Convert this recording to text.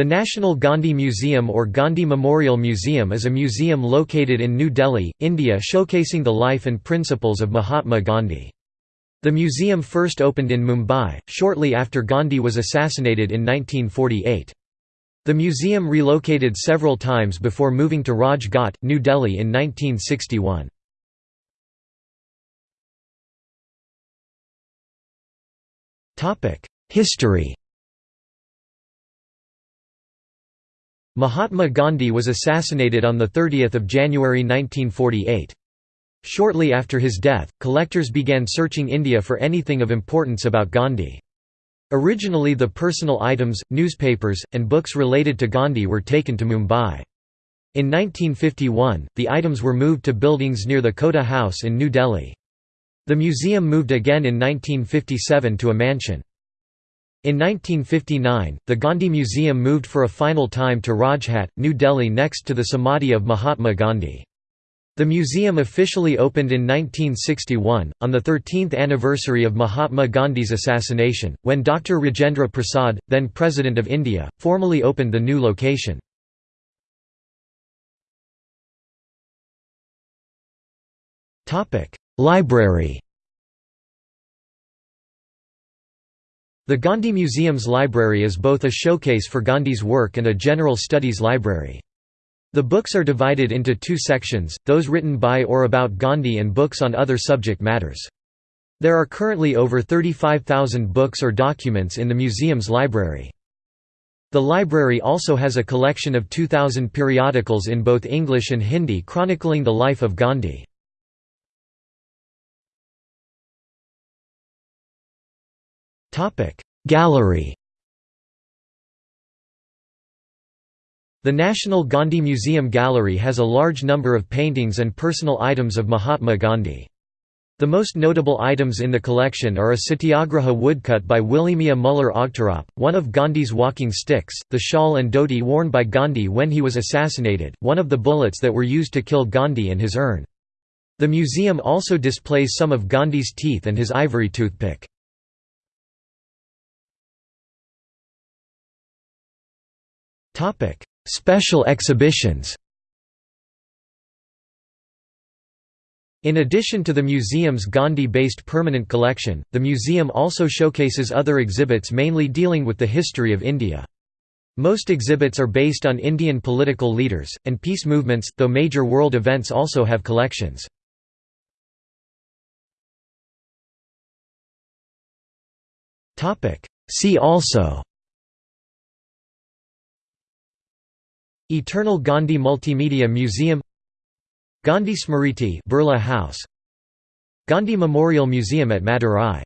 The National Gandhi Museum or Gandhi Memorial Museum is a museum located in New Delhi, India showcasing the life and principles of Mahatma Gandhi. The museum first opened in Mumbai, shortly after Gandhi was assassinated in 1948. The museum relocated several times before moving to Raj Ghat, New Delhi in 1961. History Mahatma Gandhi was assassinated on 30 January 1948. Shortly after his death, collectors began searching India for anything of importance about Gandhi. Originally the personal items, newspapers, and books related to Gandhi were taken to Mumbai. In 1951, the items were moved to buildings near the Kota House in New Delhi. The museum moved again in 1957 to a mansion. In 1959, the Gandhi Museum moved for a final time to Rajghat, New Delhi next to the Samadhi of Mahatma Gandhi. The museum officially opened in 1961, on the 13th anniversary of Mahatma Gandhi's assassination, when Dr. Rajendra Prasad, then President of India, formally opened the new location. Library The Gandhi Museum's library is both a showcase for Gandhi's work and a general studies library. The books are divided into two sections, those written by or about Gandhi and books on other subject matters. There are currently over 35,000 books or documents in the museum's library. The library also has a collection of 2,000 periodicals in both English and Hindi chronicling the life of Gandhi. Gallery The National Gandhi Museum Gallery has a large number of paintings and personal items of Mahatma Gandhi. The most notable items in the collection are a satyagraha woodcut by Williamia Muller Ogterop, one of Gandhi's walking sticks, the shawl and dhoti worn by Gandhi when he was assassinated, one of the bullets that were used to kill Gandhi and his urn. The museum also displays some of Gandhi's teeth and his ivory toothpick. Special exhibitions In addition to the museum's Gandhi-based permanent collection, the museum also showcases other exhibits mainly dealing with the history of India. Most exhibits are based on Indian political leaders, and peace movements, though major world events also have collections. See also Eternal Gandhi Multimedia Museum Gandhi Smriti Birla House Gandhi Memorial Museum at Madurai